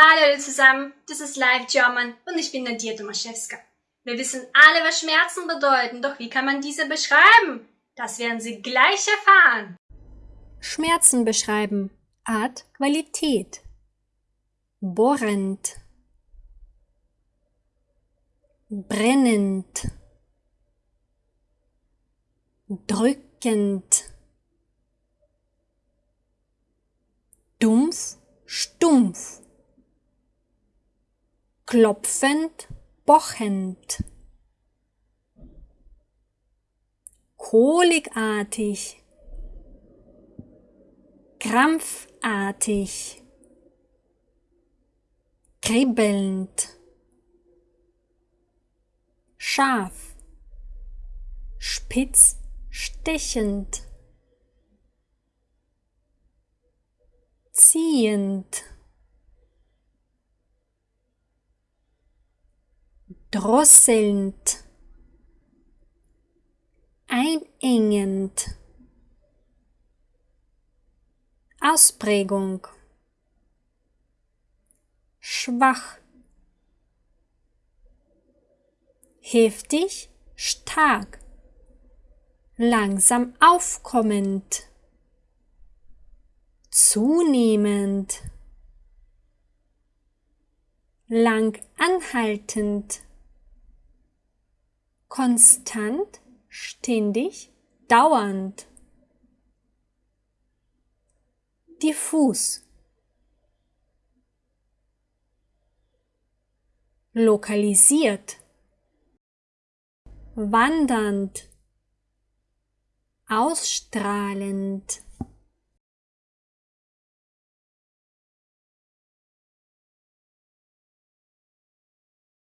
Hallo zusammen, das ist Live German und ich bin Nadia Tomaszewska. Wir wissen alle, was Schmerzen bedeuten, doch wie kann man diese beschreiben? Das werden Sie gleich erfahren. Schmerzen beschreiben. Art, Qualität. Bohrend. Brennend. Drückend. Dumpf, stumpf klopfend, pochend, kolikartig, krampfartig, kribbelnd, scharf, spitz, stechend, ziehend, drosselnd, einengend, Ausprägung, schwach, heftig, stark, langsam aufkommend, zunehmend, lang anhaltend, konstant, ständig, dauernd. Diffus. Lokalisiert. Wandernd. Ausstrahlend.